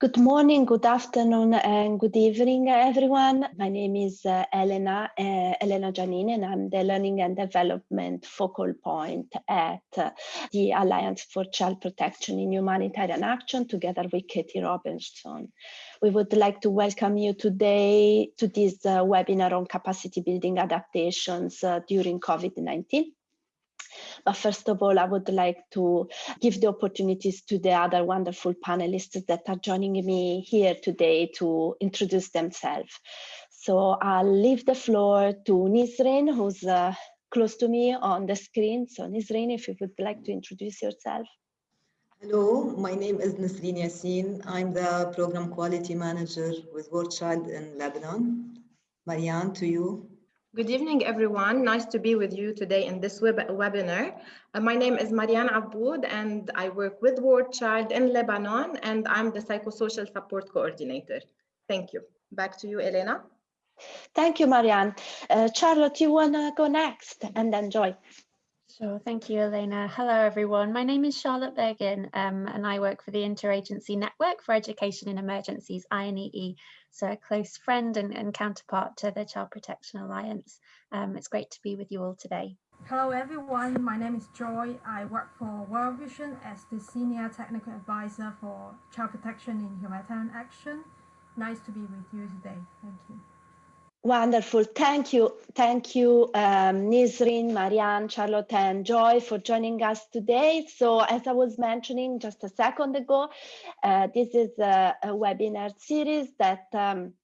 Good morning, good afternoon, and good evening, everyone. My name is uh, Elena, uh, Elena Giannini, and I'm the Learning and Development Focal Point at uh, the Alliance for Child Protection in Humanitarian Action, together with Katie Robinson. We would like to welcome you today to this uh, webinar on capacity building adaptations uh, during COVID-19. But first of all, I would like to give the opportunities to the other wonderful panelists that are joining me here today to introduce themselves. So I'll leave the floor to Nisrin, who's uh, close to me on the screen. So Nisrin, if you would like to introduce yourself. Hello, my name is Nisrin Yassin. I'm the Program Quality Manager with War Child in Lebanon. Marianne, to you. Good evening, everyone. Nice to be with you today in this web webinar. Uh, my name is Marianne Aboud, and I work with War Child in Lebanon, and I'm the Psychosocial Support Coordinator. Thank you. Back to you, Elena. Thank you, Marianne. Uh, Charlotte, you want to go next and then Joy? Sure, thank you, Elena. Hello, everyone. My name is Charlotte Bergen, um, and I work for the Interagency Network for Education in Emergencies, INEE, so a close friend and, and counterpart to the Child Protection Alliance. Um, it's great to be with you all today. Hello everyone, my name is Joy. I work for World Vision as the Senior Technical Advisor for Child Protection in Humanitarian Action. Nice to be with you today. Thank you. Wonderful. Thank you. Thank you, um, Nisrin, Marianne, Charlotte, and Joy for joining us today. So as I was mentioning just a second ago, uh, this is a, a, webinar series that um,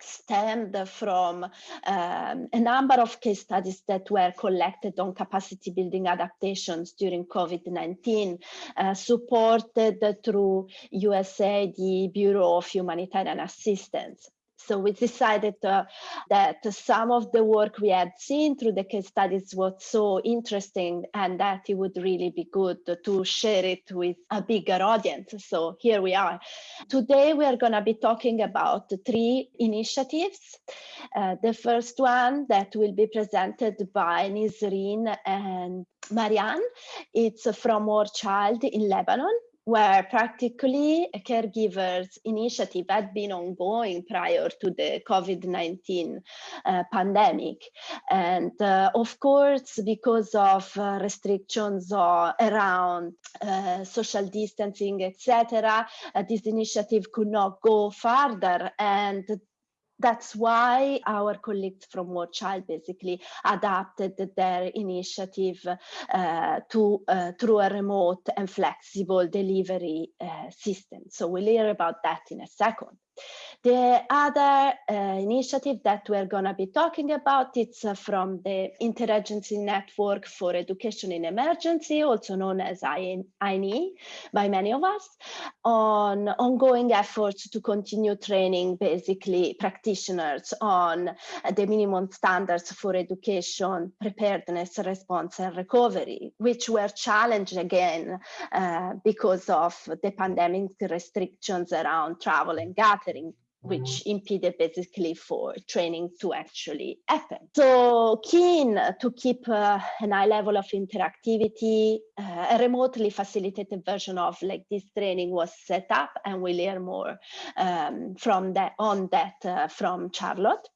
stemmed from um, a number of case studies that were collected on capacity building adaptations during COVID-19, uh, supported through USAID Bureau of Humanitarian Assistance. So we decided uh, that some of the work we had seen through the case studies was so interesting and that it would really be good to share it with a bigger audience. So here we are. Today we are going to be talking about three initiatives. Uh, the first one that will be presented by Nisrin and Marianne. It's from War Child in Lebanon where practically a caregiver's initiative had been ongoing prior to the COVID-19 uh, pandemic. And uh, of course, because of uh, restrictions around uh, social distancing, etc., uh, this initiative could not go further. And that's why our colleagues from War Child basically adapted their initiative uh, to uh, through a remote and flexible delivery uh, system. So we'll hear about that in a second. The other uh, initiative that we're going to be talking about, it's uh, from the Interagency Network for Education in Emergency, also known as INEE by many of us, on ongoing efforts to continue training basically practitioners on the minimum standards for education, preparedness, response and recovery, which were challenged again uh, because of the pandemic restrictions around travel and gathering which impeded basically for training to actually happen. So keen to keep uh, an high level of interactivity, uh, a remotely facilitated version of like this training was set up and we learn more um, from that on that uh, from Charlotte.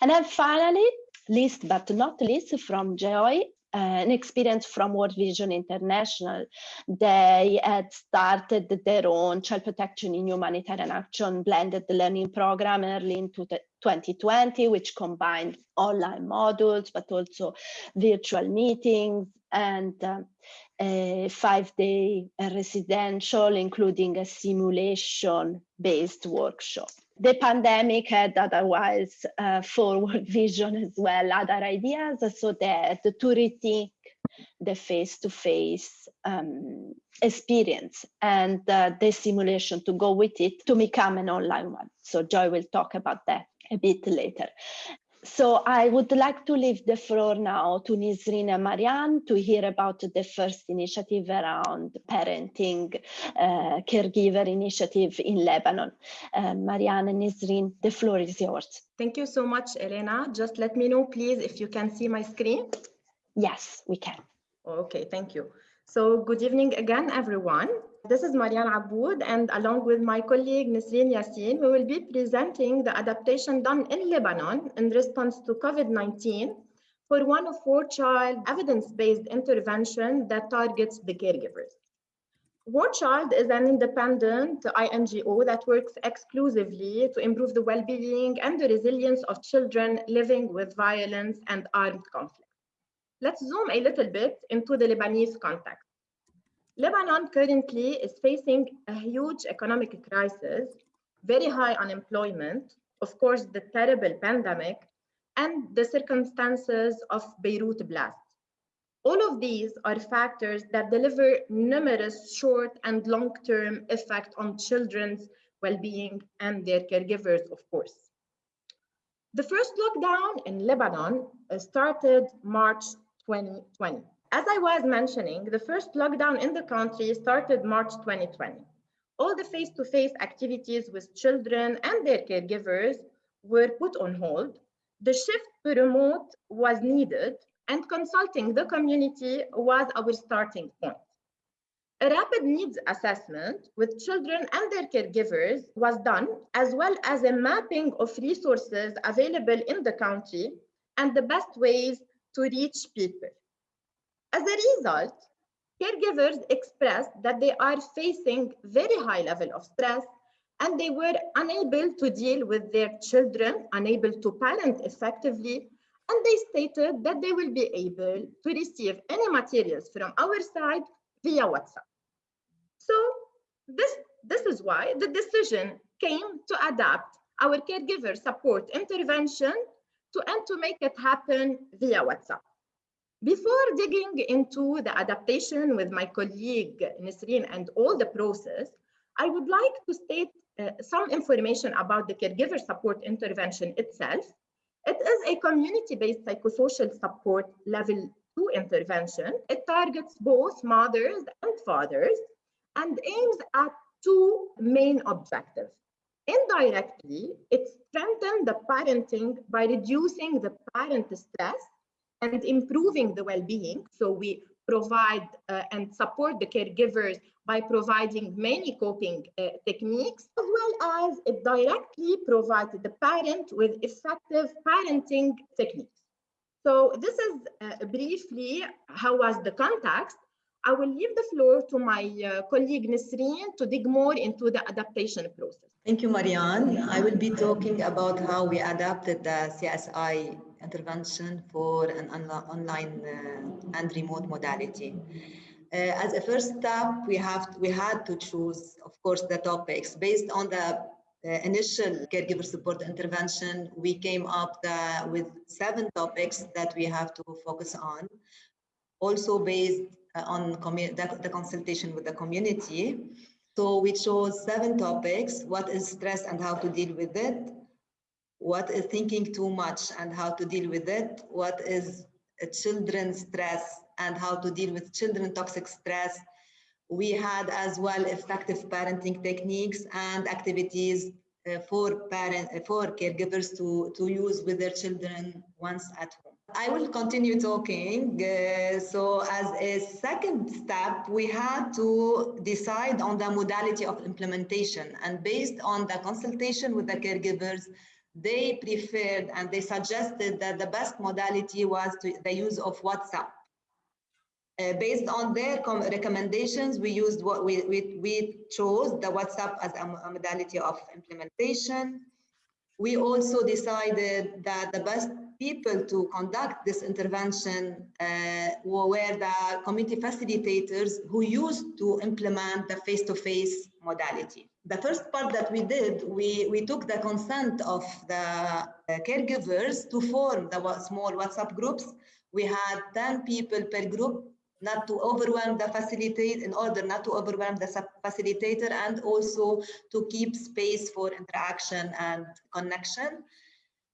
And then finally, least but not least from Joy, an experience from World Vision International. They had started their own child protection in humanitarian action blended learning program early into 2020, which combined online modules, but also virtual meetings and uh, a five-day residential, including a simulation-based workshop the pandemic had otherwise uh, forward vision as well, other ideas, so that to rethink the face-to-face -face, um, experience and uh, the simulation to go with it to become an online one. So Joy will talk about that a bit later. So I would like to leave the floor now to Nisrin and Marianne to hear about the first initiative around parenting uh, caregiver initiative in Lebanon. Uh, Marianne and Nisrin, the floor is yours. Thank you so much, Elena. Just let me know, please, if you can see my screen. Yes, we can. Okay, thank you. So good evening again, everyone. This is Marianne Aboud, and along with my colleague Nisreen Yassin, we will be presenting the adaptation done in Lebanon in response to COVID-19 for one of four child evidence-based intervention that targets the caregivers. War Child is an independent INGO that works exclusively to improve the well-being and the resilience of children living with violence and armed conflict. Let's zoom a little bit into the Lebanese context. Lebanon currently is facing a huge economic crisis, very high unemployment, of course, the terrible pandemic, and the circumstances of Beirut blast. All of these are factors that deliver numerous short and long-term effect on children's well-being and their caregivers, of course. The first lockdown in Lebanon uh, started March 2020. As I was mentioning, the first lockdown in the country started March 2020. All the face-to-face -face activities with children and their caregivers were put on hold. The shift to remote was needed and consulting the community was our starting point. A rapid needs assessment with children and their caregivers was done, as well as a mapping of resources available in the country and the best ways to reach people. As a result, caregivers expressed that they are facing very high level of stress and they were unable to deal with their children, unable to parent effectively, and they stated that they will be able to receive any materials from our side via WhatsApp. So this, this is why the decision came to adapt our caregiver support intervention to and to make it happen via WhatsApp. Before digging into the adaptation with my colleague Nisreen and all the process, I would like to state uh, some information about the caregiver support intervention itself it is a community-based psychosocial support level two intervention. It targets both mothers and fathers and aims at two main objectives. Indirectly, it strengthens the parenting by reducing the parent stress and improving the well-being. So we provide uh, and support the caregivers by providing many coping uh, techniques, as well as it directly provides the parent with effective parenting techniques. So this is uh, briefly how was the context. I will leave the floor to my uh, colleague Nisreen to dig more into the adaptation process. Thank you, Marianne. I will be talking about how we adapted the CSI intervention for an online uh, and remote modality. Uh, as a first step, we have we had to choose, of course, the topics based on the initial caregiver support intervention. We came up the, with seven topics that we have to focus on. Also based uh, on the, the consultation with the community. So we chose seven topics: what is stress and how to deal with it, what is thinking too much and how to deal with it, what is children's stress and how to deal with children toxic stress. We had as well effective parenting techniques and activities uh, for parent uh, for caregivers to, to use with their children once at home. I will continue talking. Uh, so as a second step, we had to decide on the modality of implementation and based on the consultation with the caregivers, they preferred and they suggested that the best modality was to, the use of WhatsApp. Uh, based on their recommendations, we used what we, we, we chose the WhatsApp as a, a modality of implementation. We also decided that the best people to conduct this intervention uh, were the community facilitators who used to implement the face-to-face -face modality. The first part that we did, we, we took the consent of the caregivers to form the small WhatsApp groups. We had 10 people per group not to overwhelm the facilitator in order not to overwhelm the facilitator and also to keep space for interaction and connection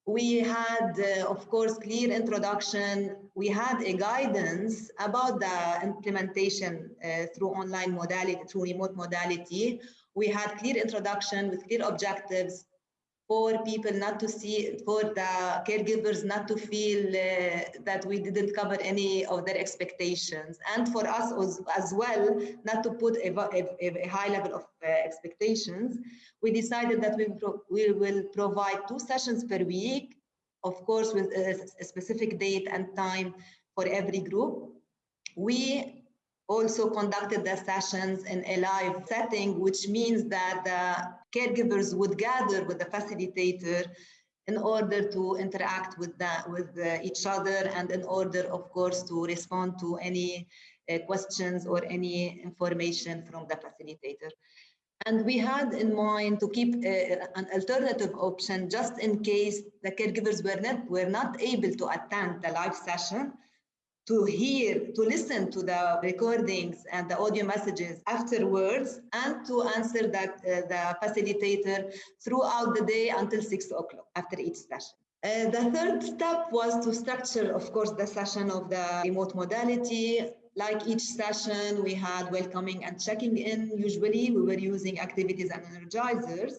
we had, uh, of course, clear introduction. We had a guidance about the implementation uh, through online modality, through remote modality. We had clear introduction with clear objectives. for people not to see, for the caregivers not to feel uh, that we didn't cover any of their expectations. And for us as, as well, not to put a, a, a high level of uh, expectations, we decided that we, we will provide two sessions per week, of course, with a, a specific date and time for every group. We also conducted the sessions in a live setting, which means that the caregivers would gather with the facilitator in order to interact with that with uh, each other and in order of course to respond to any uh, questions or any information from the facilitator. And we had in mind to keep uh, an alternative option just in case the caregivers were not were not able to attend the live session to hear, to listen to the recordings and the audio messages afterwards and to answer that, uh, the facilitator throughout the day until six o'clock after each session. Uh, the third step was to structure, of course, the session of the remote modality. Like each session, we had welcoming and checking in. Usually, we were using activities and energizers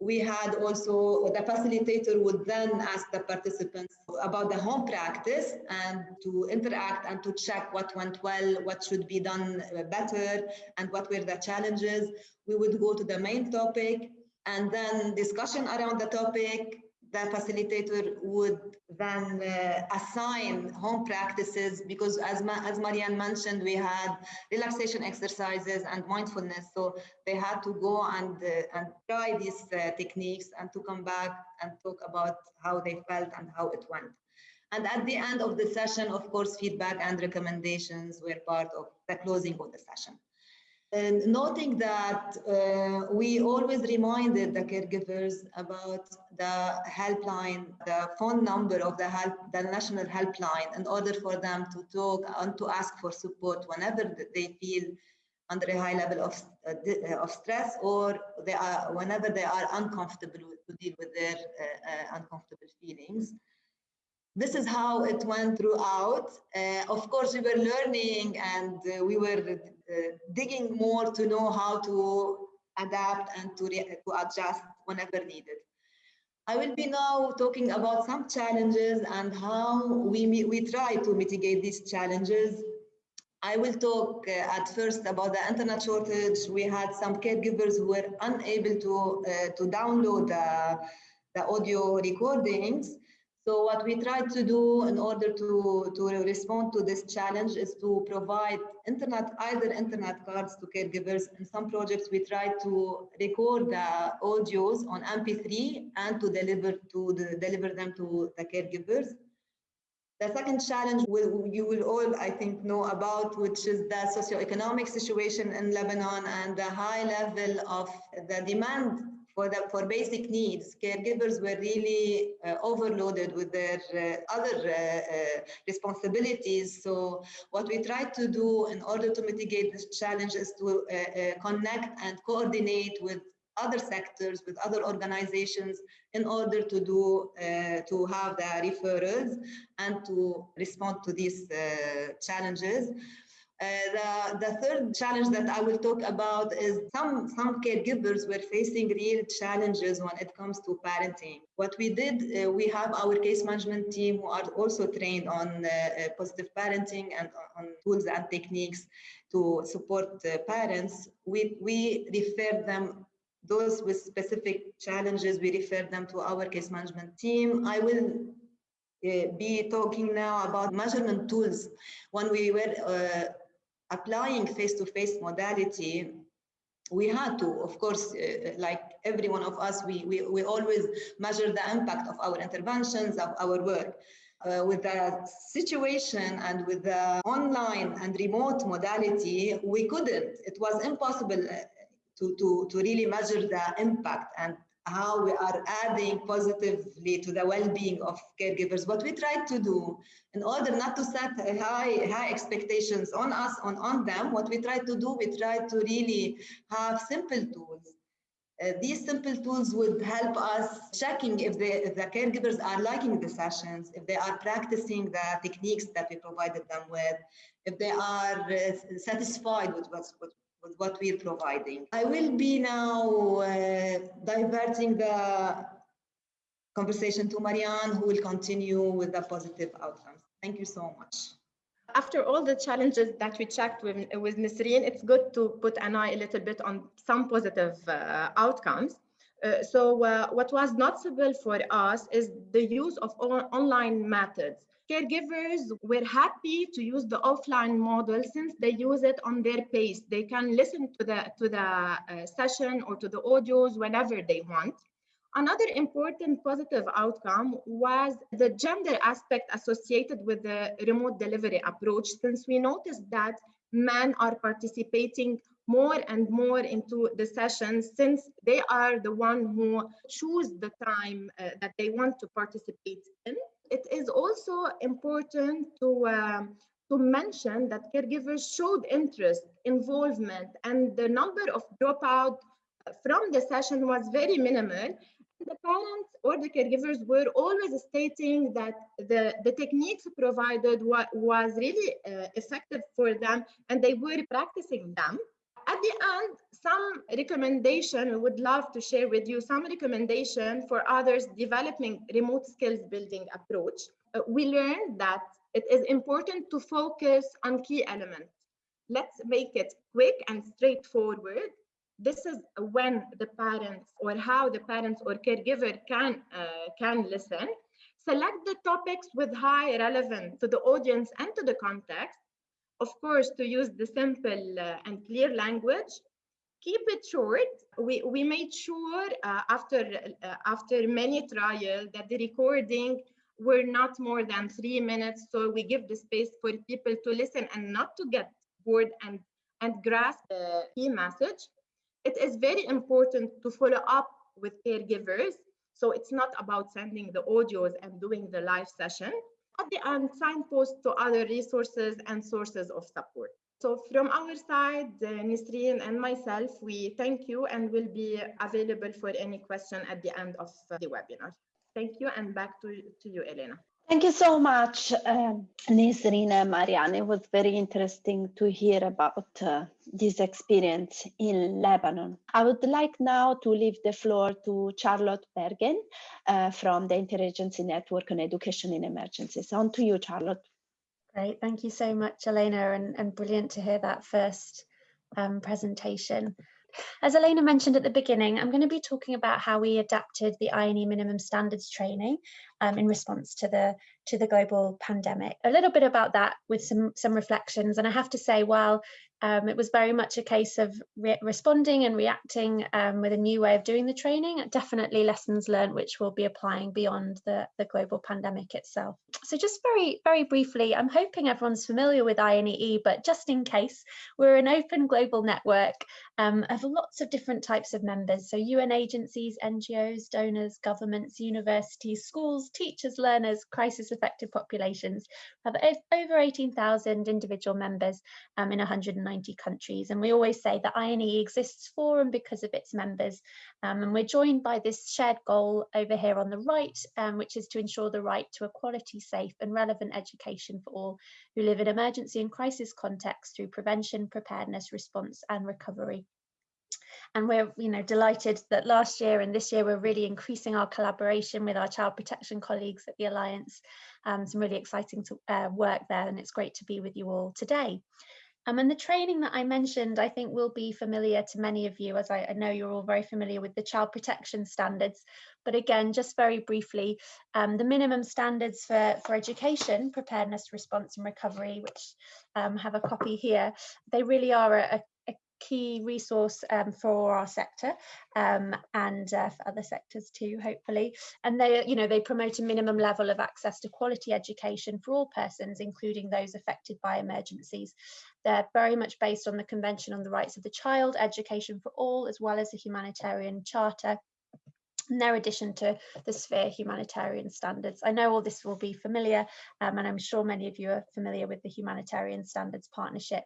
we had also the facilitator would then ask the participants about the home practice and to interact and to check what went well, what should be done better, and what were the challenges. We would go to the main topic and then discussion around the topic, the facilitator would then uh, assign home practices because as, Ma as Marianne mentioned, we had relaxation exercises and mindfulness. So they had to go and, uh, and try these uh, techniques and to come back and talk about how they felt and how it went. And at the end of the session, of course, feedback and recommendations were part of the closing of the session. And noting that uh, we always reminded the caregivers about the helpline, the phone number of the help, the national helpline, in order for them to talk and to ask for support whenever they feel under a high level of, uh, uh of stress or they are whenever they are uncomfortable to deal with their uh, uh, uncomfortable feelings this is how it went throughout. Uh, of course, we were learning and uh, we were uh, digging more to know how to adapt and to, to adjust whenever needed. I will be now talking about some challenges and how we, we try to mitigate these challenges. I will talk uh, at first about the internet shortage. We had some caregivers who were unable to, uh, to download the, the audio recordings so what we try to do in order to, to respond to this challenge is to provide internet, either internet cards to caregivers. In some projects, we try to record the audios on MP3 and to deliver to the, deliver them to the caregivers. The second challenge will, you will all, I think, know about, which is the socioeconomic situation in Lebanon and the high level of the demand for the for basic needs, caregivers were really uh, overloaded with their uh, other uh, uh, responsibilities. So what we try to do in order to mitigate this challenge is to uh, uh, connect and coordinate with other sectors, with other organizations, in order to do to have the referrals and to respond to these challenges. Uh, the, the third challenge that I will talk about is some, some caregivers were facing real challenges when it comes to parenting. What we did, uh, we have our case management team who are also trained on uh, uh positive parenting and on tools and techniques to support parents. We, we refer them those with specific challenges, we refer them to our case management team. I will uh, be talking now about measurement tools. When we were uh, applying face-to-face -face modality, we had to, of course, uh, like every one of us, we, we, we always measure the impact of our interventions, of our work. Uh, with the situation and with the online and remote modality, we couldn't. It was impossible uh, to, to, to really measure the impact and how we are adding positively to the well-being of caregivers. What we try to do in order not to set high, high expectations on us, on, on them, what we try to do, we try to really have simple tools. Uh, these simple tools would help us checking if, they, if the caregivers are liking the sessions, if they are practicing the techniques that we provided them with, if they are uh, satisfied with what's, what, with what we're providing. I will be now uh, diverting the conversation to Marianne, who will continue with the positive outcomes. Thank you so much. After all the challenges that we checked with, with Nisreen, it's good to put an eye a little bit on some positive uh, outcomes. Uh, so uh, what was noticeable for us is the use of on online methods. Caregivers were happy to use the offline model since they use it on their pace. They can listen to the, to the uh, session or to the audios whenever they want. Another important positive outcome was the gender aspect associated with the remote delivery approach, since we noticed that men are participating more and more into the sessions since they are the one who choose the time uh, that they want to participate in. It is also important to, uh, to mention that caregivers showed interest, involvement, and the number of dropout from the session was very minimal the parents or the caregivers were always stating that the, the techniques provided wa was really uh, effective for them and they were practicing them. At the end, some recommendation, we would love to share with you some recommendation for others developing remote skills building approach. Uh, we learned that it is important to focus on key elements. Let's make it quick and straightforward this is when the parents or how the parents or caregiver can uh, can listen select the topics with high relevance to the audience and to the context of course to use the simple uh, and clear language keep it short we we made sure uh, after uh, after many trials that the recording were not more than three minutes so we give the space for people to listen and not to get bored and and grasp the key message it is very important to follow up with caregivers. So it's not about sending the audios and doing the live session. End, signpost to other resources and sources of support. So from our side, uh, Nisreen and myself, we thank you and will be available for any question at the end of the webinar. Thank you and back to, to you, Elena. Thank you so much, um, Nisreen and Marianne. It was very interesting to hear about uh, this experience in Lebanon. I would like now to leave the floor to Charlotte Bergen uh, from the Interagency Network on Education in Emergencies. On to you, Charlotte. Great, thank you so much, Elena, and, and brilliant to hear that first um, presentation. As Elena mentioned at the beginning, I'm going to be talking about how we adapted the INE minimum standards training um, in response to the to the global pandemic. A little bit about that with some some reflections. And I have to say, while um, it was very much a case of re responding and reacting um, with a new way of doing the training, definitely lessons learned which we'll be applying beyond the, the global pandemic itself. So just very, very briefly, I'm hoping everyone's familiar with INEE, but just in case, we're an open global network um, of lots of different types of members. So UN agencies, NGOs, donors, governments, universities, schools, teachers, learners, crisis affected populations we have over 18,000 individual members um, in 190 countries. And we always say that INE exists for and because of its members. Um, and we're joined by this shared goal over here on the right, um, which is to ensure the right to a quality, safe and relevant education for all who live in emergency and crisis contexts through prevention, preparedness, response and recovery and we're you know delighted that last year and this year we're really increasing our collaboration with our child protection colleagues at the Alliance. Um, some really exciting to, uh, work there and it's great to be with you all today. Um, and the training that I mentioned, I think will be familiar to many of you, as I, I, know you're all very familiar with the child protection standards. But again, just very briefly, um, the minimum standards for, for education, preparedness, response and recovery, which um, have a copy here, they really are a, key resource um, for our sector um, and uh, for other sectors too, hopefully. And they, you know, they promote a minimum level of access to quality education for all persons, including those affected by emergencies. They're very much based on the Convention on the Rights of the Child, Education for All, as well as the Humanitarian Charter in their addition to the sphere humanitarian standards. I know all this will be familiar um, and I'm sure many of you are familiar with the humanitarian standards partnership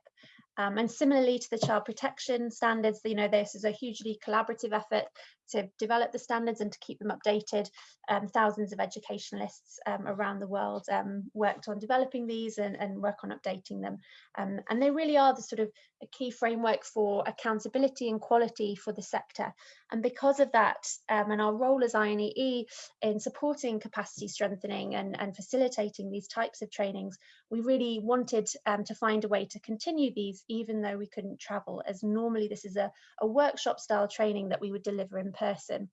um, and similarly to the child protection standards, you know, this is a hugely collaborative effort to develop the standards and to keep them updated. Um, thousands of educationalists um, around the world um, worked on developing these and, and work on updating them. Um, and they really are the sort of a key framework for accountability and quality for the sector. And because of that, um, and our role as INEE in supporting capacity strengthening and, and facilitating these types of trainings, we really wanted to find a way to continue these even though we couldn't travel, as normally this is a, a workshop style training that we would deliver in person.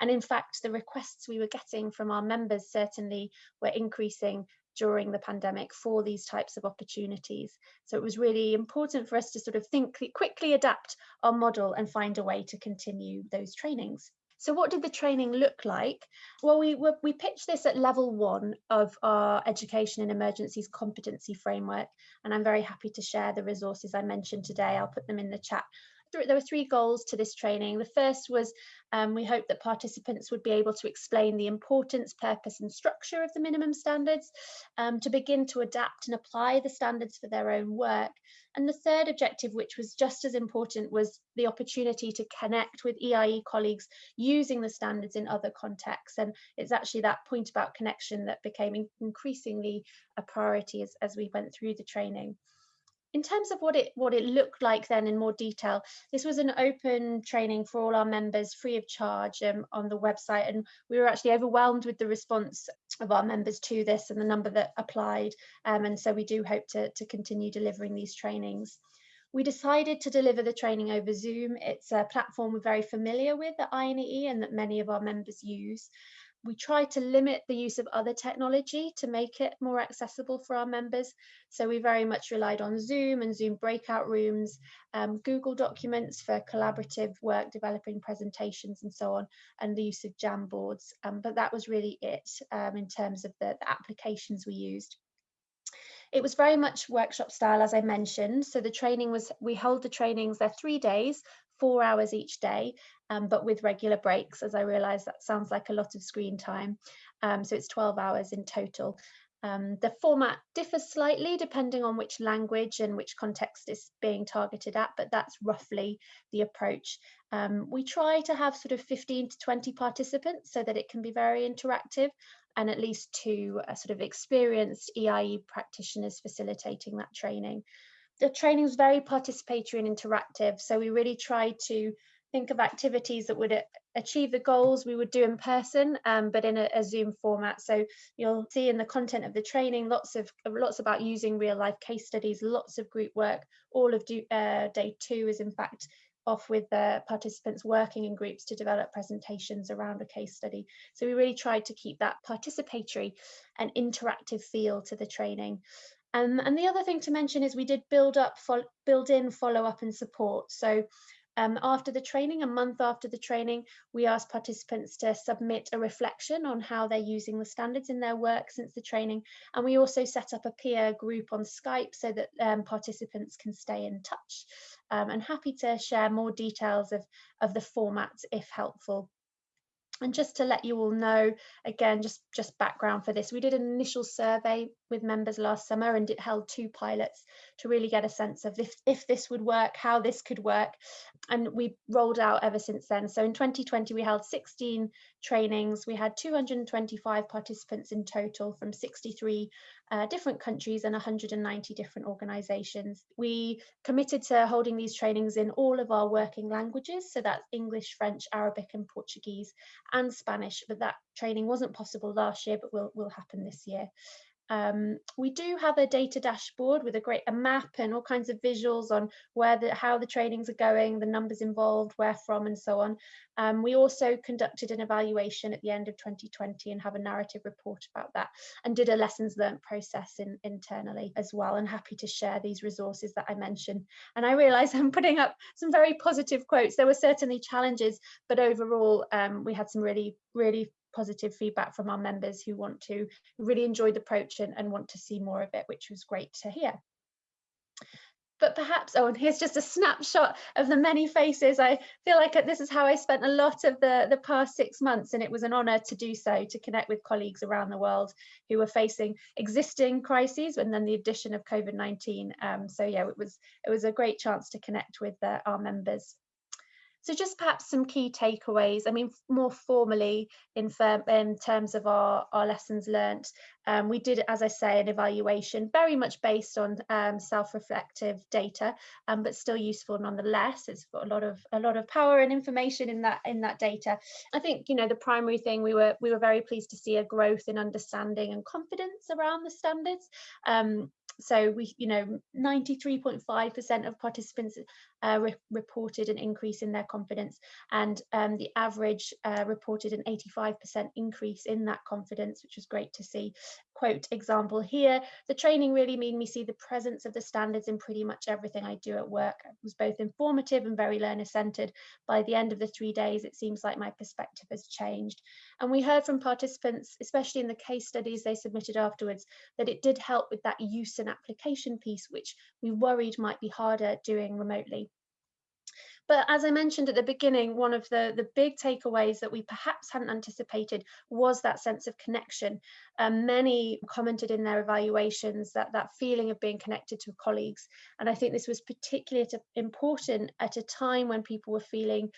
And in fact, the requests we were getting from our members certainly were increasing during the pandemic for these types of opportunities. So it was really important for us to sort of think quickly adapt our model and find a way to continue those trainings. So what did the training look like? Well, we, we pitched this at level one of our education in emergencies competency framework, and I'm very happy to share the resources I mentioned today. I'll put them in the chat there were three goals to this training. The first was um, we hope that participants would be able to explain the importance, purpose and structure of the minimum standards, um, to begin to adapt and apply the standards for their own work. And the third objective, which was just as important, was the opportunity to connect with EIE colleagues using the standards in other contexts. And it's actually that point about connection that became increasingly a priority as, as we went through the training in terms of what it what it looked like then in more detail this was an open training for all our members free of charge um, on the website and we were actually overwhelmed with the response of our members to this and the number that applied um, and so we do hope to, to continue delivering these trainings we decided to deliver the training over Zoom. It's a platform we're very familiar with at INEE and that many of our members use we try to limit the use of other technology to make it more accessible for our members. So we very much relied on Zoom and Zoom breakout rooms, um, Google Documents for collaborative work, developing presentations and so on, and the use of Jamboards. Um, but that was really it um, in terms of the, the applications we used. It was very much workshop style, as I mentioned. So the training was, we hold the trainings, they're three days, four hours each day, um, but with regular breaks, as I realise that sounds like a lot of screen time. Um, so it's 12 hours in total. Um, the format differs slightly depending on which language and which context is being targeted at, but that's roughly the approach. Um, we try to have sort of 15 to 20 participants so that it can be very interactive and at least two uh, sort of experienced EIE practitioners facilitating that training. The training is very participatory and interactive, so we really tried to think of activities that would achieve the goals we would do in person, um, but in a, a, Zoom format. So you'll see in the content of the training, lots of lots about using real life case studies, lots of group work. All of do, uh, day two is in fact off with the participants working in groups to develop presentations around a case study. So we really tried to keep that participatory and interactive feel to the training. Um, and the other thing to mention is we did build up, build in follow up and support. So um, after the training, a month after the training, we asked participants to submit a reflection on how they're using the standards in their work since the training. And we also set up a peer group on Skype so that um, participants can stay in touch. Um, and happy to share more details of, of the formats if helpful. And just to let you all know, again, just, just background for this, we did an initial survey with members last summer and it held two pilots to really get a sense of if, if this would work, how this could work. And we rolled out ever since then. So in 2020, we held 16 trainings. We had 225 participants in total from 63 uh, different countries and 190 different organizations. We committed to holding these trainings in all of our working languages. So that's English, French, Arabic and Portuguese and Spanish, but that training wasn't possible last year, but will, will happen this year. Um, we do have a data dashboard with a great a map and all kinds of visuals on where the how the trainings are going, the numbers involved, where from, and so on. Um, we also conducted an evaluation at the end of 2020 and have a narrative report about that, and did a lessons learned process in, internally as well. And happy to share these resources that I mentioned. And I realise I'm putting up some very positive quotes. There were certainly challenges, but overall um, we had some really really positive feedback from our members who want to really enjoy the approach and, and want to see more of it, which was great to hear. But perhaps oh and here's just a snapshot of the many faces. I feel like this is how i spent a lot of the the past six months and it was an honor to do so to connect with colleagues around the world who were facing existing crises and then the addition of covid-19 um, so yeah it was it was a great chance to connect with uh, our members So just perhaps some key takeaways. I mean, more formally in, in terms of our, our lessons learnt, um, we did, as I say, an evaluation very much based on um, self-reflective data, um, but still useful nonetheless. It's got a lot of a lot of power and information in that in that data. I think you know the primary thing we were we were very pleased to see a growth in understanding and confidence around the standards. So we, you know, 93.5% of participants uh, re reported an increase in their confidence and um, the average uh, reported an 85% increase in that confidence, which was great to see. Quote example here, the training really made me see the presence of the standards in pretty much everything I do at work. It was both informative and very learner centered. By the end of the three days, it seems like my perspective has changed. And we heard from participants, especially in the case studies they submitted afterwards, that it did help with that use and application piece, which we worried might be harder doing remotely. But as I mentioned at the beginning, one of the, the big takeaways that we perhaps hadn't anticipated was that sense of connection. Um, many commented in their evaluations that that feeling of being connected to colleagues. And I think this was particularly important at a time when people were feeling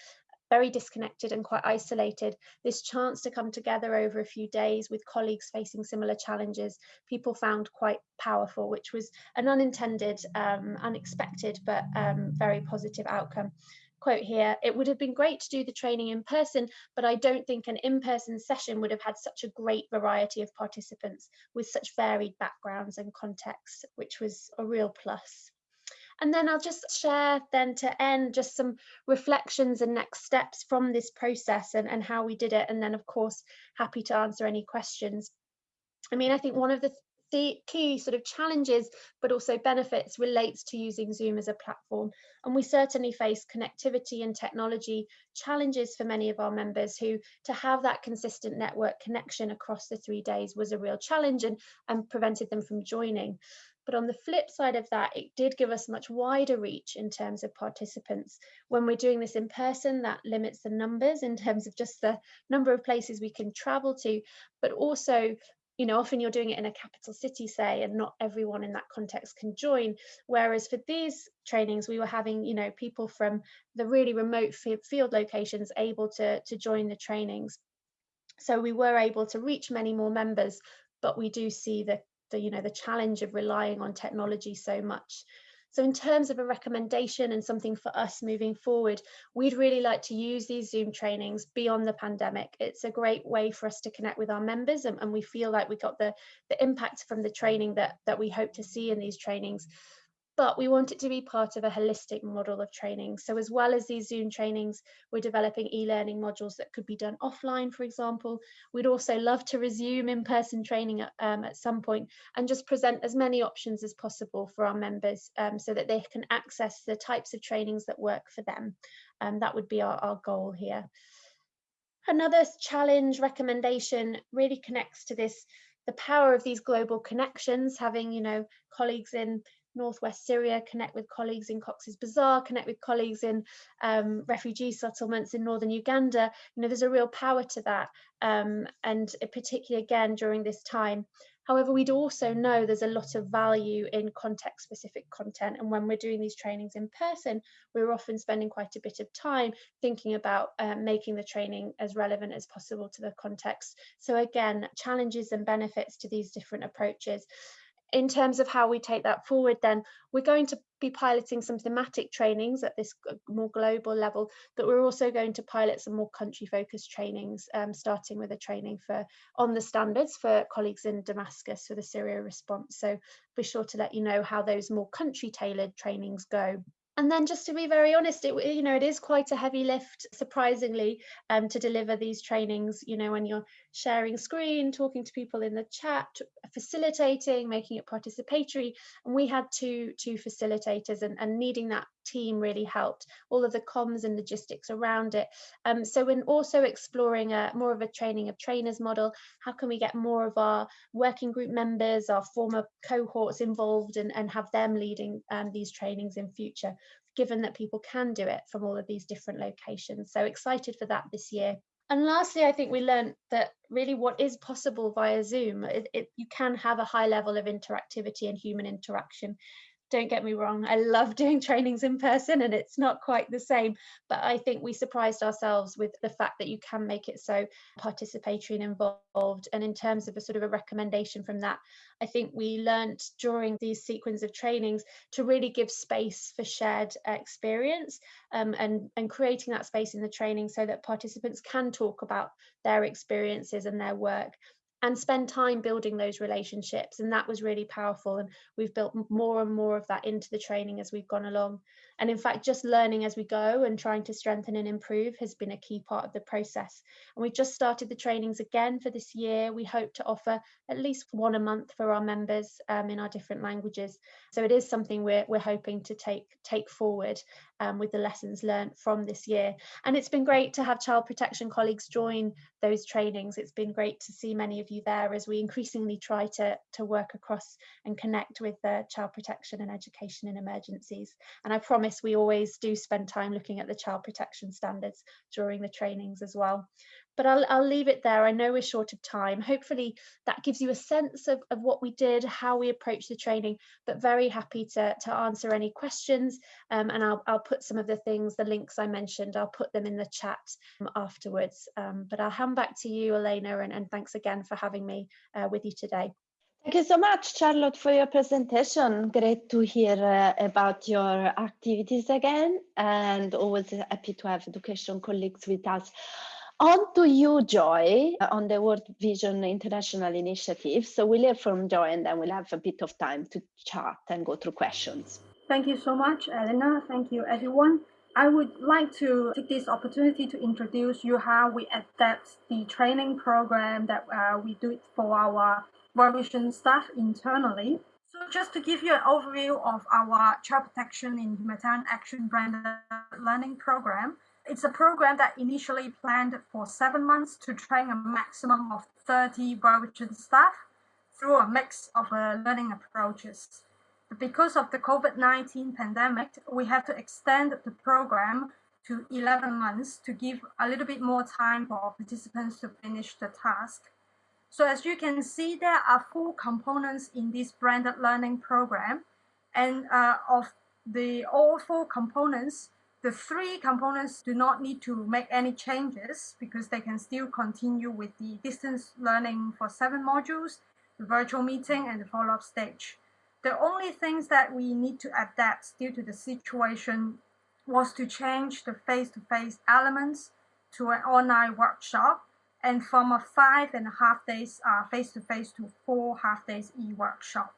very disconnected and quite isolated. This chance to come together over a few days with colleagues facing similar challenges, people found quite powerful, which was an unintended, um, unexpected, but um, very positive outcome quote here, it would have been great to do the training in person, but I don't think an in-person session would have had such a great variety of participants with such varied backgrounds and contexts, which was a real plus. And then I'll just share then to end just some reflections and next steps from this process and, and how we did it. And then of course, happy to answer any questions. I mean, I think one of the key sort of challenges but also benefits relates to using Zoom as a platform and we certainly face connectivity and technology challenges for many of our members who to have that consistent network connection across the three days was a real challenge and, and prevented them from joining. But on the flip side of that, it did give us much wider reach in terms of participants. When we're doing this in person, that limits the numbers in terms of just the number of places we can travel to, but also you know, often you're doing it in a capital city, say, and not everyone in that context can join. Whereas for these trainings, we were having, you know, people from the really remote field locations able to, to join the trainings. So we were able to reach many more members, but we do see the the you know the challenge of relying on technology so much so in terms of a recommendation and something for us moving forward, we'd really like to use these Zoom trainings beyond the pandemic. It's a great way for us to connect with our members and, and we feel like we got the, the impact from the training that, that we hope to see in these trainings but we want it to be part of a holistic model of training. So as well as these Zoom trainings, we're developing e-learning modules that could be done offline, for example. We'd also love to resume in-person training at, um, at some point and just present as many options as possible for our members um, so that they can access the types of trainings that work for them. Um, that would be our, our goal here. Another challenge recommendation really connects to this the power of these global connections, having you know colleagues in northwest Syria, connect with colleagues in Cox's Bazar, connect with colleagues in um, refugee settlements in northern Uganda. You know, there's a real power to that, um, and particularly again during this time. However, we'd also know there's a lot of value in context specific content. And when we're doing these trainings in person, we're often spending quite a bit of time thinking about um, making the training as relevant as possible to the context. So again, challenges and benefits to these different approaches in terms of how we take that forward, then we're going to be piloting some thematic trainings at this more global level, but we're also going to pilot some more country focused trainings, um, starting with a training for on the standards for colleagues in Damascus for the Syria response. So be sure to let you know how those more country tailored trainings go and then just to be very honest it you know it is quite a heavy lift surprisingly um, to deliver these trainings you know when you're sharing screen talking to people in the chat facilitating making it participatory and we had two two facilitators and, and needing that team really helped all of the comms and logistics around it um, so when also exploring a more of a training of trainers model how can we get more of our working group members our former cohorts involved and, and have them leading um, these trainings in future given that people can do it from all of these different locations. So excited for that this year. And lastly, I think we learned that really what is possible via Zoom, it, it, you can have a high level of interactivity and human interaction. Don't get me wrong, I love doing trainings in person and it's not quite the same, but I think we surprised ourselves with the fact that you can make it so participatory and involved. And in terms of a sort of a recommendation from that, I think we learned during these sequence of trainings to really give space for shared experience um, and, and creating that space in the training so that participants can talk about their experiences and their work and spend time building those relationships and that was really powerful and we've built more and more of that into the training as we've gone along and in fact just learning as we go and trying to strengthen and improve has been a key part of the process. And we've just started the trainings again for this year. We hope to offer at least one a month for our members um, in our different languages. So it is something we're, we're hoping to take take forward um, with the lessons learned from this year. And it's been great to have child protection colleagues join those trainings. It's been great to see many of you there as we increasingly try to to work across and connect with uh, child protection and education in emergencies. And I promise promise we always do spend time looking at the child protection standards during the trainings as well. But I'll, I'll leave it there. I know we're short of time. Hopefully that gives you a sense of, of what we did, how we approached the training, but very happy to, to answer any questions. Um, and I'll, I'll put some of the things, the links I mentioned, I'll put them in the chat afterwards. Um, but I'll hand back to you, Elena, and, and thanks again for having me uh, with you today. Thank you so much, Charlotte, for your presentation. Great to hear uh, about your activities again, and always happy to have education colleagues with us. On to you, Joy, on the World Vision International Initiative. So we'll hear from Joy, and then we'll have a bit of time to chat and go through questions. Thank you so much, Elena. Thank you, everyone. I would like to take this opportunity to introduce you how we adapt the training program that uh, we do for our World staff internally. So just to give you an overview of our child protection in humanitarian action branded learning program, it's a program that initially planned for seven months to train a maximum of 30 World staff through a mix of uh, learning approaches. But because of the COVID-19 pandemic, we have to extend the program to 11 months to give a little bit more time for participants to finish the task. So as you can see, there are four components in this branded learning program. And uh, of the all four components, the three components do not need to make any changes because they can still continue with the distance learning for seven modules, the virtual meeting, and the follow-up stage. The only things that we need to adapt due to the situation was to change the face-to-face -face elements to an online workshop and from a five and a half days uh, face-to-face to four half days e-workshop.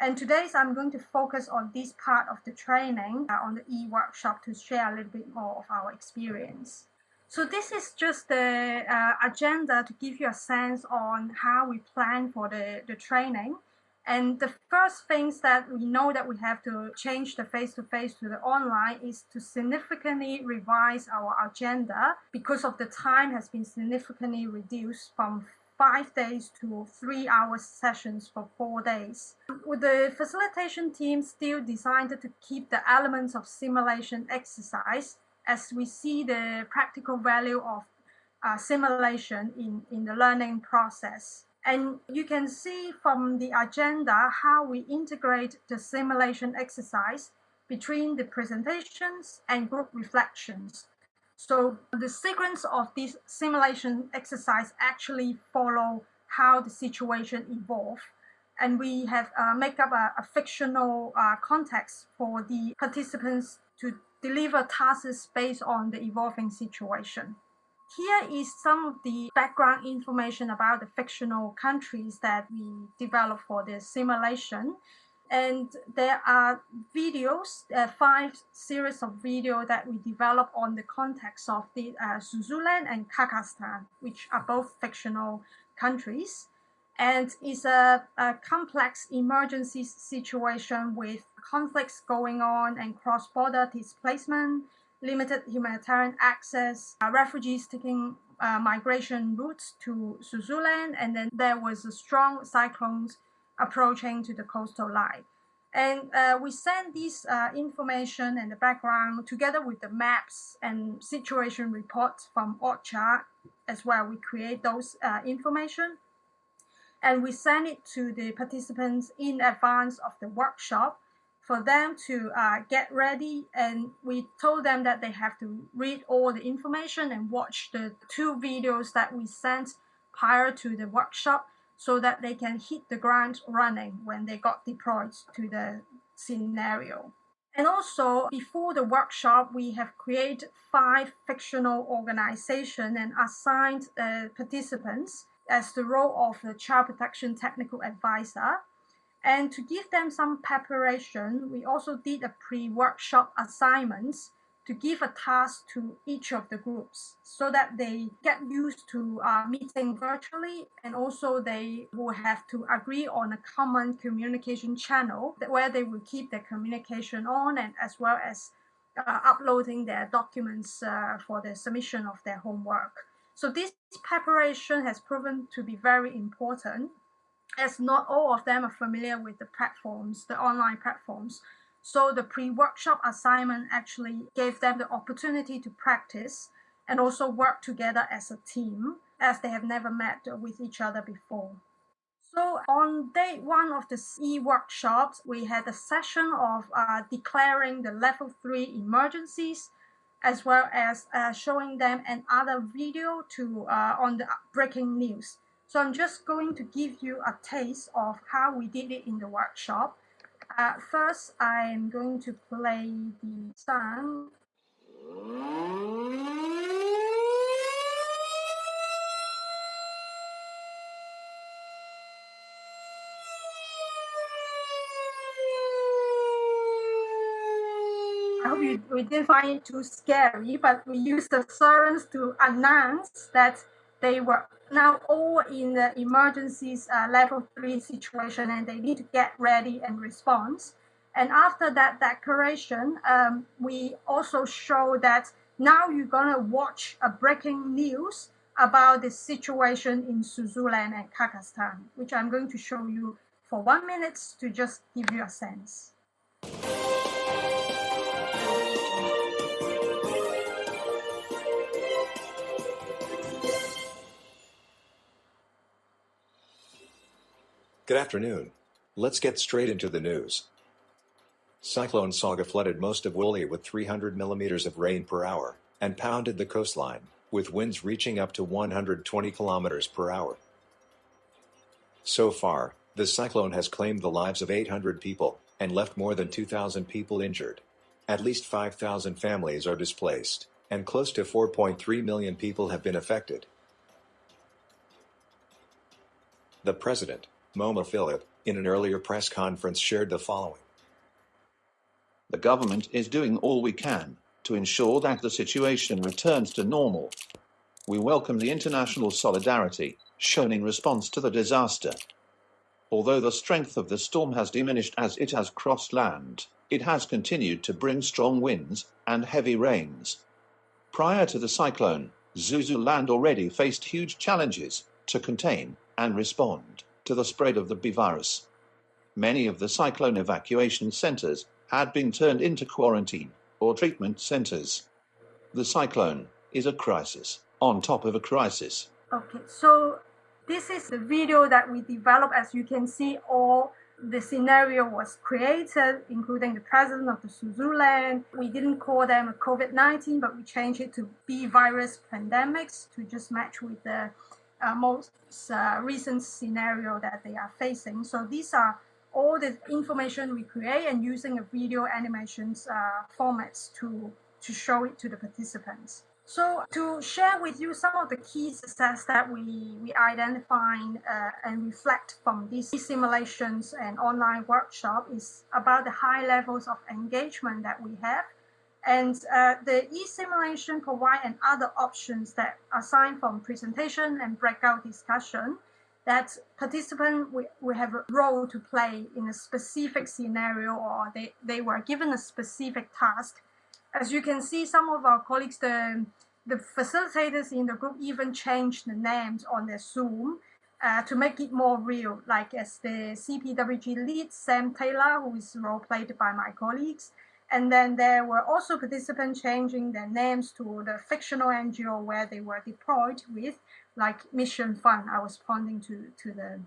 And today I'm going to focus on this part of the training uh, on the e-workshop to share a little bit more of our experience. So this is just the uh, agenda to give you a sense on how we plan for the, the training. And the first things that we know that we have to change the face-to-face -to, the online is to significantly revise our agenda because of the time has been significantly reduced from five days to three hour sessions for four days. With the facilitation team still designed to keep the elements of simulation exercise as we see the practical value of uh, simulation in, in the learning process. And you can see from the agenda how we integrate the simulation exercise between the presentations and group reflections. So the sequence of this simulation exercise actually follow how the situation evolved. And we have uh, make up a, a fictional uh, context for the participants to deliver tasks based on the evolving situation. Here is some of the background information about the fictional countries that we developed for the simulation. And there are videos, uh, five series of video that we developed on the context of the uh, and Kyrgyzstan, which are both fictional countries. And it's a, a complex emergency situation with conflicts going on and cross-border displacement, limited humanitarian access, uh, refugees taking uh, migration routes to Swaziland, and then there was a strong cyclones approaching to the coastal line. And uh, we send this uh, information and the background together with the maps and situation reports from OCHA as well. We create those uh, information and we send it to the participants in advance of the workshop for them to uh, get ready. And we told them that they have to read all the information and watch the two videos that we sent prior to the workshop so that they can hit the ground running when they got deployed to the scenario. And also, before the workshop, we have created five fictional organizations and assigned uh, participants as the role of the child protection technical advisor. And to give them some preparation, we also did a pre-workshop assignments to give a task to each of the groups so that they get used to uh, meeting virtually and also they will have to agree on a common communication channel where they will keep their communication on and as well as uh, uploading their documents uh, for the submission of their homework. So this preparation has proven to be very important as not all of them are familiar with the platforms, the online platforms. So the pre-workshop assignment actually gave them the opportunity to practice and also work together as a team as they have never met with each other before. So on day one of the e-workshops, we had a session of uh, declaring the level three emergencies as well as uh, showing them another video to uh, on the breaking news. So I'm just going to give you a taste of how we did it in the workshop. Uh, first, I'm going to play the song. I hope you, we didn't find it too scary, but we used the sirens to announce that they were now all in the emergencies uh, level three situation and they need to get ready and respond. And after that declaration, um, we also show that now you're going to watch a breaking news about the situation in Swaziland and Kazakhstan, which I'm going to show you for one minute to just give you a sense. Good afternoon. Let's get straight into the news. Cyclone Saga flooded most of Woolwich with 300 millimeters of rain per hour and pounded the coastline, with winds reaching up to 120 kilometers per hour. So far, the cyclone has claimed the lives of 800 people and left more than 2,000 people injured. At least 5,000 families are displaced, and close to 4.3 million people have been affected. The president, Moma Philip, in an earlier press conference shared the following. The government is doing all we can to ensure that the situation returns to normal. We welcome the international solidarity shown in response to the disaster. Although the strength of the storm has diminished as it has crossed land, it has continued to bring strong winds and heavy rains. Prior to the cyclone, Swaziland already faced huge challenges to contain and respond to the spread of the B virus. Many of the cyclone evacuation centers had been turned into quarantine or treatment centers. The cyclone is a crisis on top of a crisis. Okay, so this is the video that we developed. As you can see, all the scenario was created, including the president of the Swaziland. We didn't call them a COVID-19, but we changed it to B virus pandemics to just match with the uh, most uh, recent scenario that they are facing. So these are all the information we create and using a video animations uh, formats to, to show it to the participants. So to share with you some of the key success that we, we identify uh, and reflect from these simulations and online workshop is about the high levels of engagement that we have and uh, the e-simulation provide and other options that aside from presentation and breakout discussion that participants will, will have a role to play in a specific scenario or they, they were given a specific task. As you can see, some of our colleagues, the, the facilitators in the group even changed the names on their Zoom uh, to make it more real, like as the CPWG lead, Sam Taylor, who is role played by my colleagues, and then there were also participants changing their names to the fictional NGO where they were deployed with, like Mission Fund, I was pointing to, to the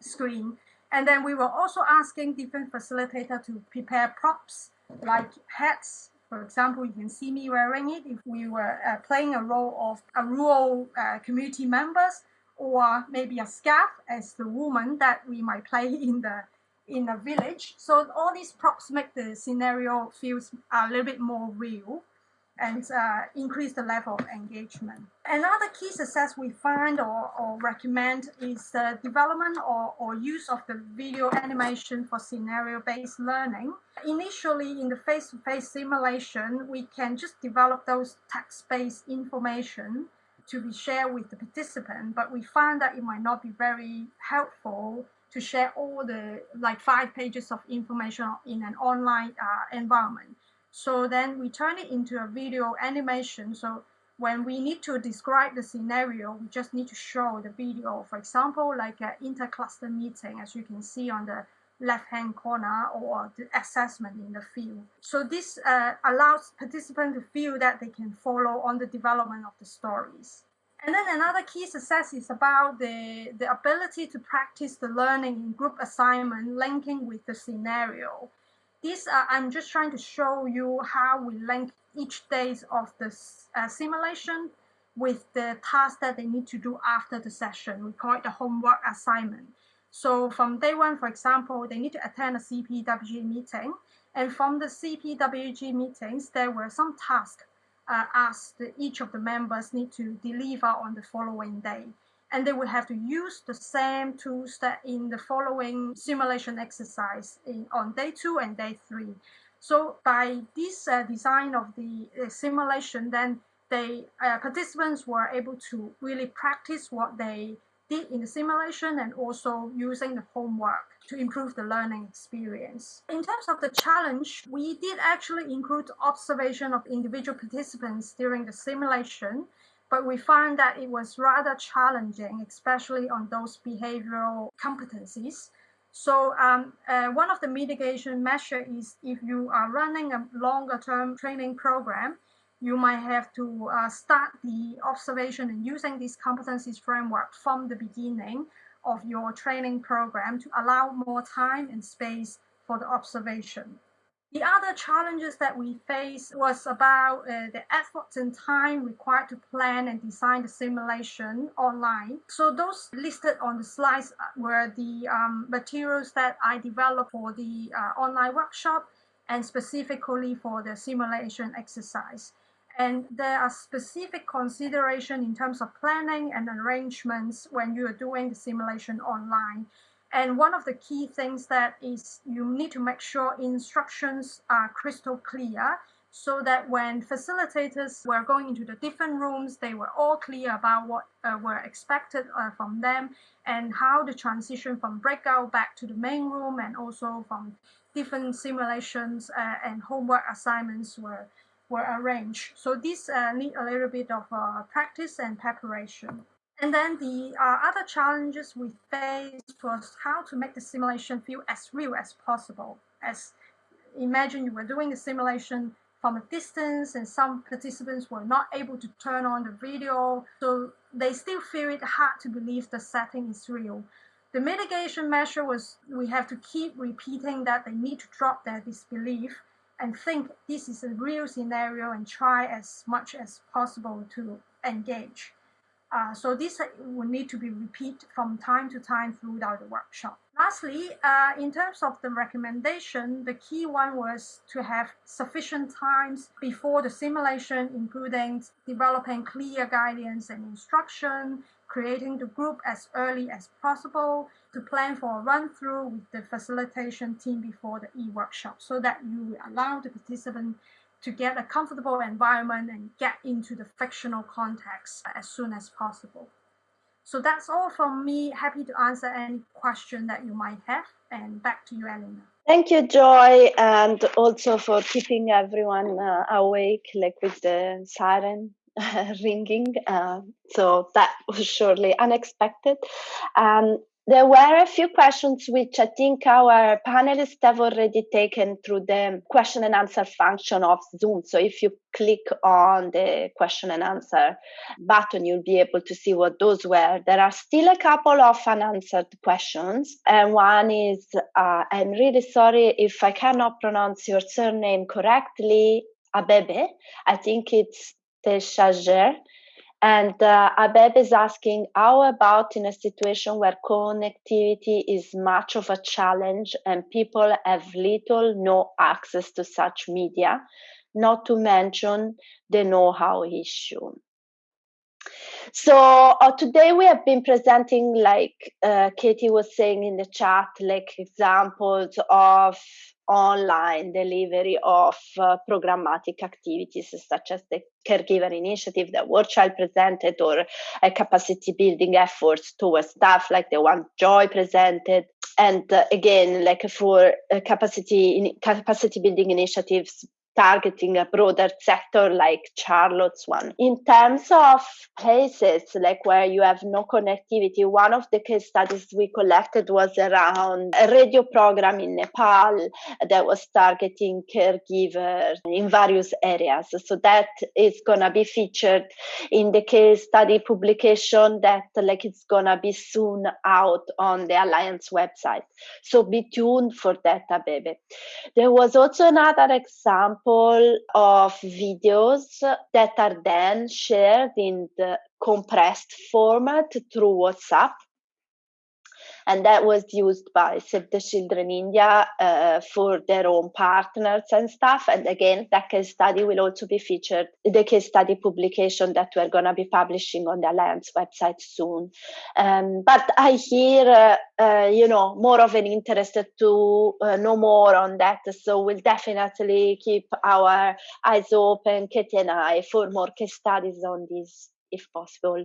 screen. And then we were also asking different facilitators to prepare props like hats. For example, you can see me wearing it if we were uh, playing a role of a rural uh, community members or maybe a scarf as the woman that we might play in the in a village. So all these props make the scenario feels a little bit more real and uh, increase the level of engagement. Another key success we find or, or recommend is the development or, or use of the video animation for scenario-based learning. Initially, in the face-to-face -face simulation, we can just develop those text-based information to be shared with the participant, but we find that it might not be very helpful to share all the like five pages of information in an online uh, environment. So then we turn it into a video animation. So when we need to describe the scenario, we just need to show the video. For example, like an intercluster meeting, as you can see on the left-hand corner or the assessment in the field. So this uh, allows participants to feel that they can follow on the development of the stories. And then another key success is about the, the ability to practice the learning in group assignment linking with the scenario. This, uh, I'm just trying to show you how we link each days of the uh, simulation with the task that they need to do after the session. We call it the homework assignment. So from day one, for example, they need to attend a CPWG meeting. And from the CPWG meetings, there were some tasks uh, asked each of the members need to deliver on the following day. And they will have to use the same tools that in the following simulation exercise in, on day two and day three. So by this uh, design of the uh, simulation, then the uh, participants were able to really practice what they did in the simulation and also using the homework to improve the learning experience. In terms of the challenge, we did actually include observation of individual participants during the simulation, but we found that it was rather challenging, especially on those behavioral competencies. So um, uh, one of the mitigation measures is if you are running a longer term training program, you might have to uh, start the observation and using this competencies framework from the beginning of your training program to allow more time and space for the observation. The other challenges that we faced was about uh, the effort and time required to plan and design the simulation online. So those listed on the slides were the um, materials that I developed for the uh, online workshop and specifically for the simulation exercise. And there are specific consideration in terms of planning and arrangements when you are doing the simulation online. And one of the key things that is you need to make sure instructions are crystal clear so that when facilitators were going into the different rooms, they were all clear about what uh, were expected uh, from them and how the transition from breakout back to the main room and also from different simulations uh, and homework assignments were were arranged. So this uh, need a little bit of uh, practice and preparation. And then the uh, other challenges we faced was how to make the simulation feel as real as possible. As imagine you were doing the simulation from a distance and some participants were not able to turn on the video, so they still feel it hard to believe the setting is real. The mitigation measure was we have to keep repeating that they need to drop their disbelief and think this is a real scenario and try as much as possible to engage. Uh, so this will need to be repeated from time to time throughout the workshop. Lastly, uh, in terms of the recommendation, the key one was to have sufficient times before the simulation, including developing clear guidance and instruction, creating the group as early as possible, to plan for a run through with the facilitation team before the e-workshop so that you allow the participant to get a comfortable environment and get into the fictional context as soon as possible. So that's all from me. Happy to answer any question that you might have. And back to you, Elena. Thank you, Joy, and also for keeping everyone uh, awake, like with the siren ringing. Uh, so that was surely unexpected. Um, there were a few questions which I think our panelists have already taken through the question and answer function of Zoom. So if you click on the question and answer button, you'll be able to see what those were. There are still a couple of unanswered questions. And one is uh, I'm really sorry if I cannot pronounce your surname correctly, Abebe. I think it's Teshager. And uh, Abeb is asking, how about in a situation where connectivity is much of a challenge and people have little, no access to such media, not to mention the know-how issue. So uh, today we have been presenting, like uh, Katie was saying in the chat, like examples of online delivery of uh, programmatic activities such as the caregiver initiative that War Child presented or a capacity building efforts towards staff like the one Joy presented. And uh, again, like for uh, capacity in, capacity building initiatives targeting a broader sector like Charlotte's one. In terms of places like where you have no connectivity, one of the case studies we collected was around a radio program in Nepal that was targeting caregivers in various areas. So that is gonna be featured in the case study publication that like it's gonna be soon out on the Alliance website. So be tuned for that, Abebe. There was also another example example of videos that are then shared in the compressed format through WhatsApp and that was used by Save the Children India uh, for their own partners and stuff. And again, that case study will also be featured, the case study publication that we're going to be publishing on the Alliance website soon. Um, but I hear, uh, uh, you know, more of an interest to uh, know more on that. So we'll definitely keep our eyes open, Katie and I, for more case studies on this if possible.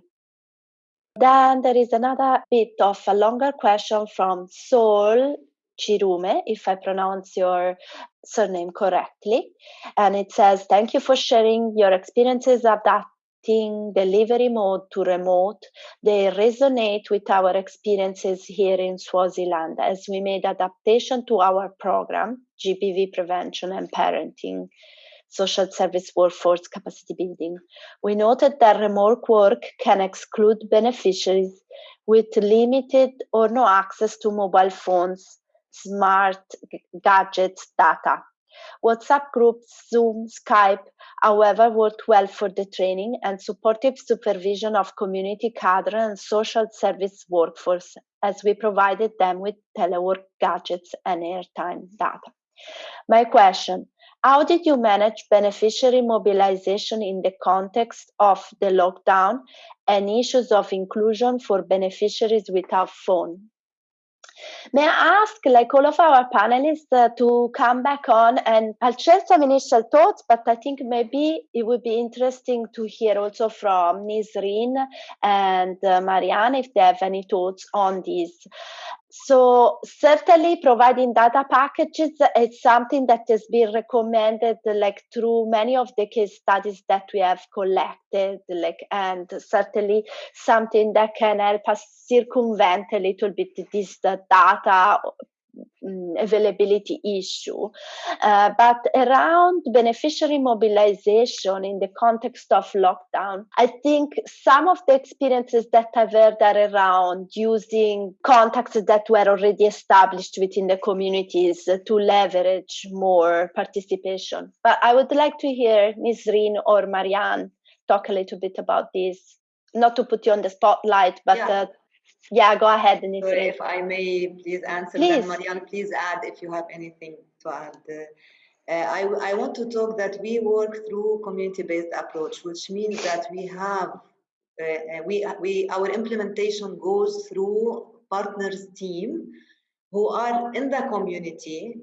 Then there is another bit of a longer question from Sol Chirume, if I pronounce your surname correctly. And it says, Thank you for sharing your experiences adapting delivery mode to remote. They resonate with our experiences here in Swaziland as we made adaptation to our program, GBV prevention and parenting social service workforce capacity building. We noted that remote work can exclude beneficiaries with limited or no access to mobile phones, smart gadgets, data. WhatsApp groups, Zoom, Skype, however, worked well for the training and supportive supervision of community cadre and social service workforce as we provided them with telework gadgets and airtime data. My question how did you manage beneficiary mobilization in the context of the lockdown and issues of inclusion for beneficiaries without phone? May I ask, like all of our panelists, uh, to come back on and I'll share some initial thoughts, but I think maybe it would be interesting to hear also from Nisreen and uh, Marianne if they have any thoughts on this. So certainly providing data packages is something that has been recommended like through many of the case studies that we have collected like and certainly something that can help us circumvent a little bit this data Mm, availability issue. Uh, but around beneficiary mobilization in the context of lockdown, I think some of the experiences that I've heard are around using contacts that were already established within the communities to leverage more participation. But I would like to hear Nisreen or Marianne talk a little bit about this. Not to put you on the spotlight, but yeah. uh, yeah, go ahead, Nisreen. Sorry, if I may please answer please. then, Marianne, please add if you have anything to add. Uh, I, I want to talk that we work through community-based approach, which means that we have, uh, uh, we, we, our implementation goes through partners team who are in the community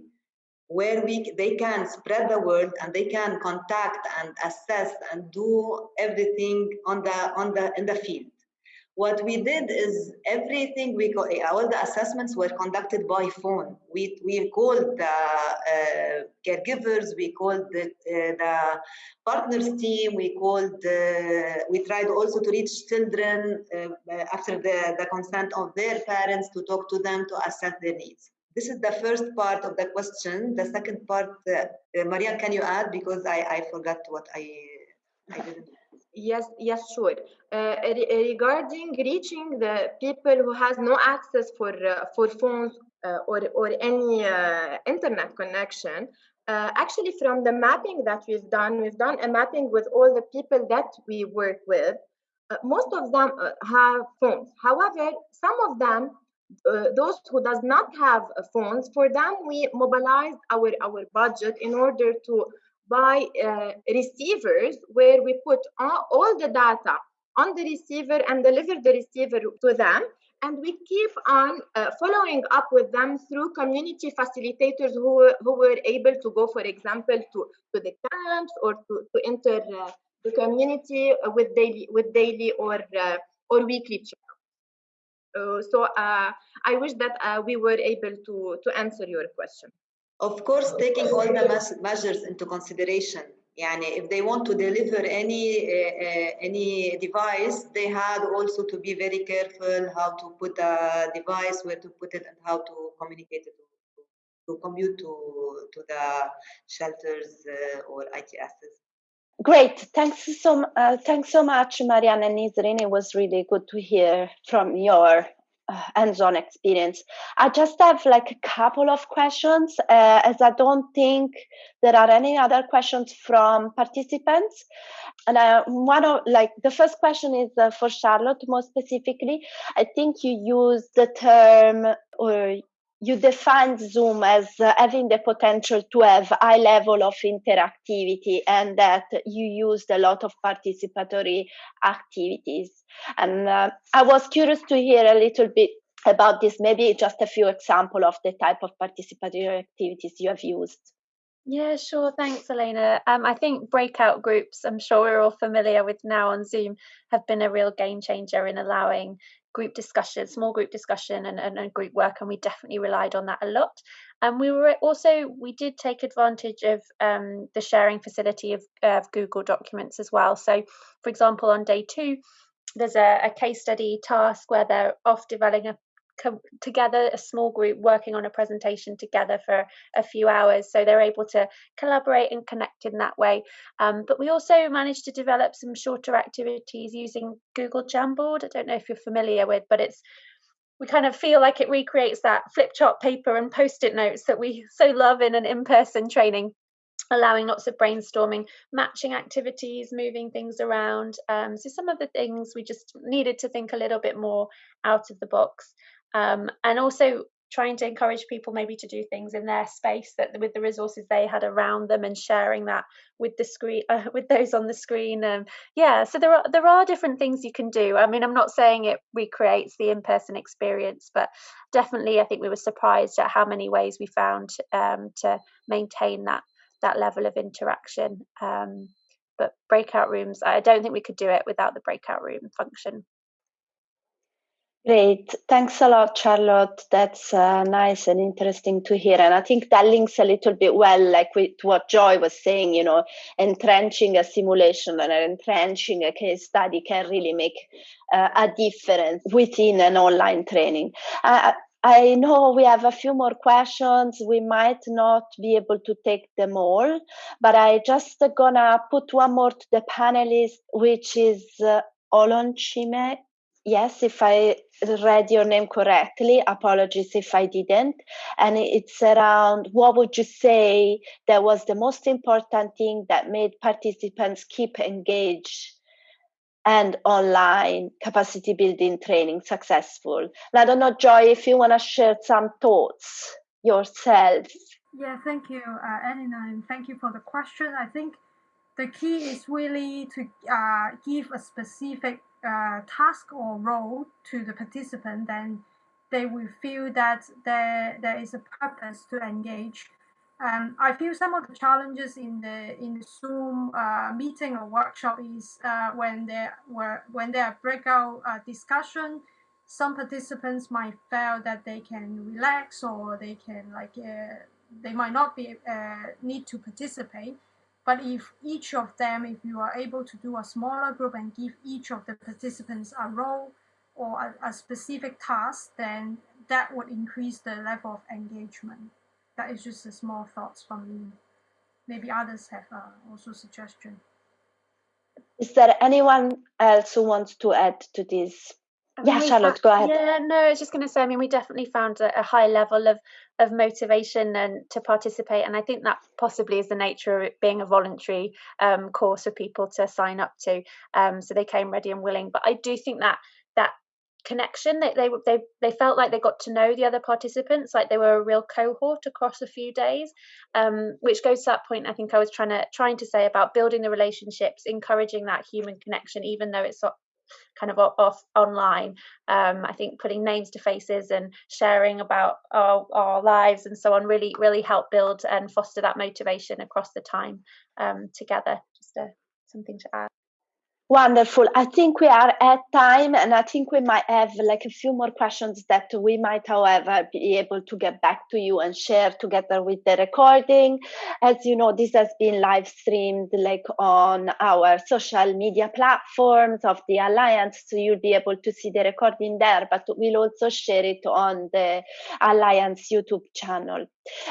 where we they can spread the word and they can contact and assess and do everything on the on the in the field what we did is everything we go, all the assessments were conducted by phone. We, we called the uh, caregivers, we called the, uh, the partners team, we called, uh, we tried also to reach children uh, after the, the consent of their parents to talk to them to assess their needs. This is the first part of the question. The second part, uh, uh Marianne, can you add? Because I, I forgot what I, I didn't. Yes, yes, sure. Uh, re regarding reaching the people who has no access for uh, for phones uh, or or any uh, internet connection, uh, actually from the mapping that we've done, we've done a mapping with all the people that we work with. Uh, most of them have phones. However, some of them, those who does not have phones, for them we mobilized our our budget in order to by uh, receivers where we put all, all, the data on the receiver and deliver the receiver to them. And we keep on uh, following up with them through community facilitators who, who were able to go, for example, to, to the camps or to, to enter uh, the community with daily, with daily or, uh, or weekly checkups. Uh, so uh, I wish that we were able to, to answer your question. Of course, taking all the measures into consideration. Yani if they want to deliver any uh, any device, they had also to be very careful how to put a device, where to put it, and how to communicate it to, to commute to to the shelters uh, or ITSs. Great, thanks so uh, thanks so much, Marianne and Nisreen. It was really good to hear from your hands-on experience. I just have like a couple of questions, uh, as I don't think there are any other questions from participants. And uh, one of like the first question is uh, for Charlotte more specifically. I think you use the term or you defined Zoom as uh, having the potential to have high level of interactivity and that you used a lot of participatory activities. And uh, I was curious to hear a little bit about this, maybe just a few example of the type of participatory activities you have used. Yeah, sure. Thanks, Elena. Um, I think breakout groups, I'm sure we're all familiar with now on Zoom, have been a real game changer in allowing group discussion, small group discussion, and, and, and, group work, and we definitely relied on that a lot. And we were also we did take advantage of um, the sharing facility of, of Google Documents as well. So, for example, on day two, there's a, a case study task where they're off developing a together a small group working on a presentation together for a few hours so they're able to collaborate and connect in that way. Um, but we also managed to develop some shorter activities using google jamboard. I don't know if you're familiar with but it's we kind of feel like it recreates that flip chart paper and post-it notes that we so love in an in-person training allowing lots of brainstorming, matching activities, moving things around. Um, so some of the things we just needed to think a little bit more out of the box um, and also trying to encourage people maybe to do things in their space that with the resources they had around them and sharing that with the screen uh, with those on the screen um, yeah so there are there are different things you can do. I mean i'm not saying it recreates the in-person experience but definitely i think we were surprised at how many ways we found um, to maintain that that level of interaction. Um, but breakout rooms i don't think we could do it without the breakout room function Great. Thanks a lot, Charlotte. That's uh, nice and interesting to hear. And I think that links a little bit well, like with what Joy was saying, you know, entrenching a simulation and entrenching a case study can really make uh, a difference within an online training. Uh, I know we have a few more questions. We might not be able to take them all, but I just gonna put one more to the panelists, which is uh, Olonchime yes, if I read your name correctly, apologies if I didn't. And it's around what would you say that was the most important thing that made participants keep engaged and online capacity building training successful? And I don't know, Joy, if you want to share some thoughts yourself. Yeah, thank you, uh, Elena, and thank you for the question. I think the key is really to uh, give a specific uh, task or role to the participant, then they will feel that there, there is a purpose to engage. And I feel some of the challenges in the in the Zoom uh, meeting or workshop is uh, when there were when there are breakout uh, discussion, some participants might feel that they can relax or they can like uh, they might not be uh, need to participate. But if each of them, if you are able to do a smaller group and give each of the participants a role or a, a specific task, then that would increase the level of engagement that is just a small thoughts from me. Maybe others have uh, also suggestion. Is there anyone else who wants to add to this? Yeah, Charlotte, go ahead. Yeah, no, I was just going to say. I mean, we definitely found a, a, high level of of motivation and to participate, and I think that possibly is the nature of it being a voluntary um, course for people to sign up to. Um, so they came ready and willing. But I do think that that connection that they, they they felt like they got to know the other participants like they were a real cohort across a few days um, which goes to that point i think i was trying to trying to say about building the relationships encouraging that human connection even though it's kind of off online um, i think putting names to faces and sharing about our, our lives and so on really really help build and foster that motivation across the time um, together. Just a, something to add Wonderful. I think we are at time, and I think we might have like a few more questions that we might, however, be able to get back to you and share together with the recording. As you know, this has been live streamed like on our social media platforms of the Alliance, so you'll be able to see the recording there, but we'll also share it on the Alliance YouTube channel.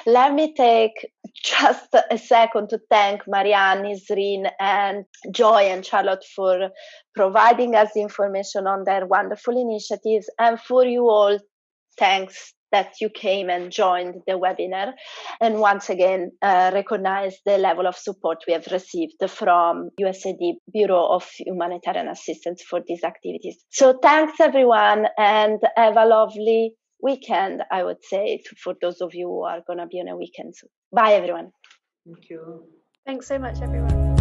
Let me take just a second to thank Marianne, Nisreen, and Joy and Charlotte for providing us information on their wonderful initiatives. And for you all, thanks that you came and joined the webinar. And once again, uh, recognize the level of support we have received from USAID Bureau of Humanitarian Assistance for these activities. So thanks everyone and have a lovely weekend, I would say, for those of you who are going to be on a weekend. So, bye, everyone. Thank you. Thanks so much, everyone.